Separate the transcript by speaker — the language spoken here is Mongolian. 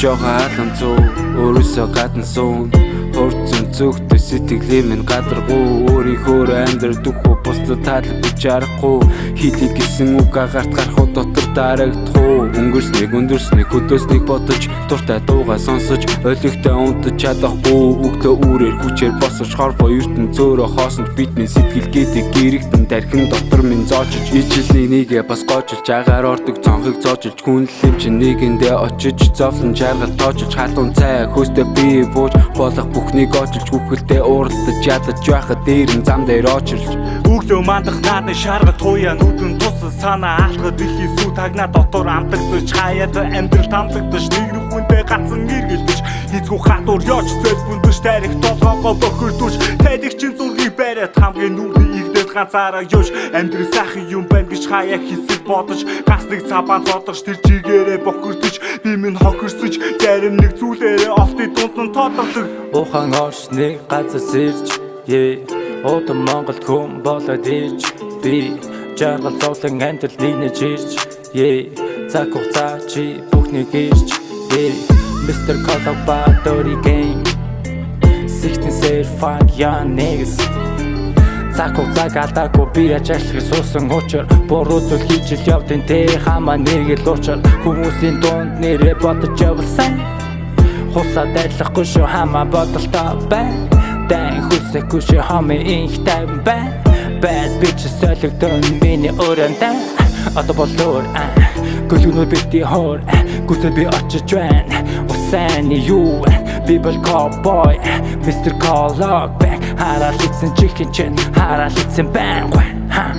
Speaker 1: жоо хаалан зүү өөрөөсөө гадна суун хурцсан зүгтээ сэтгэлээ минь гадаргуу өөрийнхөө амьдрах уу бусдад таалагдаж чарахгүй хийлий гэсэн үг агарт гарах дотор дарагдах уу? Өнгөрснийг өндөрснийг хөдөөснийг бодож дуртай дуугаа сонсож ойлгохтой унтаж чадахгүй өгдөө үрээр хүчээр босож хорвоо ертөн зөөрө хоосонд бидний сэтгэл гэдэг гэрэгтэн тархин дотор минь зоочж ижлний нэгэ бас гоожилж агаар ордог цонхыг зоочж хүнлэм чи нэгэндээ очиж зовлон жаргал тоочж халуун цай хөөстө би бууж болох бүхнийг очилж хүүхэлдээ уралдаж ядаж байхад дээр нь зам дээр очилж.
Speaker 2: Өглөө мандах наадны шаргал туяа нүдэн тусал санаа алхад их сүү тагна дотор амтагдаж хаяад амьдрал тамлагдаж нэг нүхэндээ гацсан эргэлдэж. Хизгүү хатуур ёч зэлбүндэж тарих толгоогоо бохирдүүлж тайдаг чин зургийг бариад хамгийн нүрний игдээд ганцаараа юуш амьдрал сайхан юм байна гэж хаяа хэсэг бодож. Гас нэг цабаа зодож тэр чигээрээ бохирдож би минь хохирсож зарим нэг зүйлээрээ олтын дунд нь тоодордог
Speaker 3: Ухан оршны газар сэрж Е Одон Монголд хүм болоод ирж Би жаргал зовлон амьдрал нийнэж ирж Е цаг хугацаа чи бүхнийг ирж Е Mr. Ба Dirty Game 16 сэр fuck young niggas Цаг хугацааг алдаагүй би ажиглах суусан учир. Буруу зүйл хийж л явдیں۔ Тэ хамаа нэг л учир Хүмүүсийн дунд нэрээ бодож явсан. Хусаа дайлахгүй шүү хамаа бодолтой бай. Дан хүсэхгүй шүү хами инх тайван бай Bad bitches солигдон. Миний өрөөндөө Одоо болоор Гөлгөнөө бити хоор Гүцэл би очиж байна. Усан юу People call boy Mr. Call lock back Хараад ицэн чихэн чин Хараад ицэн байн Ха